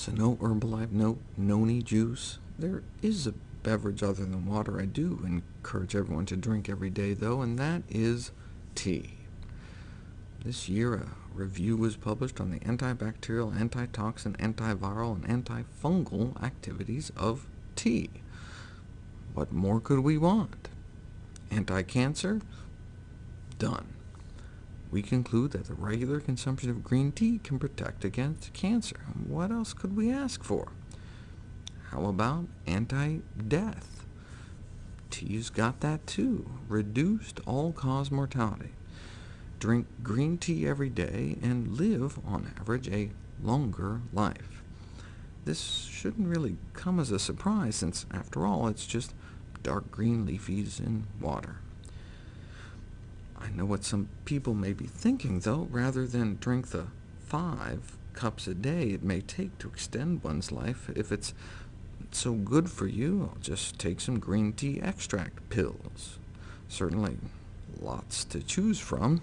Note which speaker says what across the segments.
Speaker 1: So no Herbalife, no noni juice. There is a beverage other than water I do encourage everyone to drink every day, though, and that is tea. This year, a review was published on the antibacterial, antitoxin, antiviral, and antifungal activities of tea. What more could we want? Anti-cancer? Done. We conclude that the regular consumption of green tea can protect against cancer. What else could we ask for? How about anti-death? Tea's got that too, reduced all-cause mortality. Drink green tea every day and live, on average, a longer life. This shouldn't really come as a surprise, since, after all, it's just dark green leafies in water. I know what some people may be thinking, though. Rather than drink the five cups a day it may take to extend one's life, if it's so good for you, I'll just take some green tea extract pills. Certainly lots to choose from.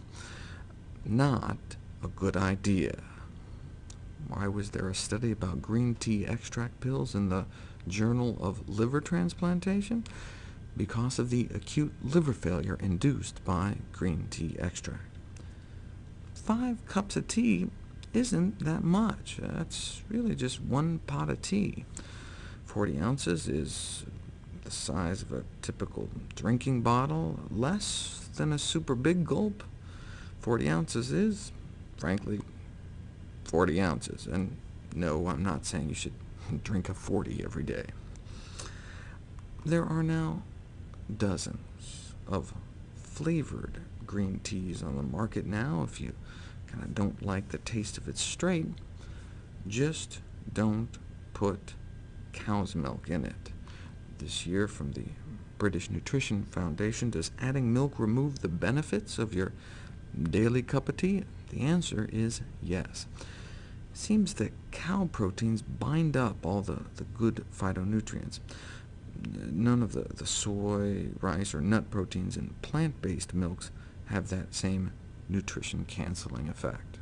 Speaker 1: Not a good idea. Why was there a study about green tea extract pills in the Journal of Liver Transplantation? Because of the acute liver failure induced by green tea extract. Five cups of tea isn't that much. That's really just one pot of tea. 40 ounces is the size of a typical drinking bottle, less than a super big gulp. 40 ounces is, frankly, 40 ounces. And no, I'm not saying you should drink a 40 every day. There are now dozens of flavored green teas on the market now. If you kind of don't like the taste of it straight, just don't put cow's milk in it. This year, from the British Nutrition Foundation, does adding milk remove the benefits of your daily cup of tea? The answer is yes. It seems that cow proteins bind up all the, the good phytonutrients. None of the, the soy, rice, or nut proteins in plant-based milks have that same nutrition-canceling effect.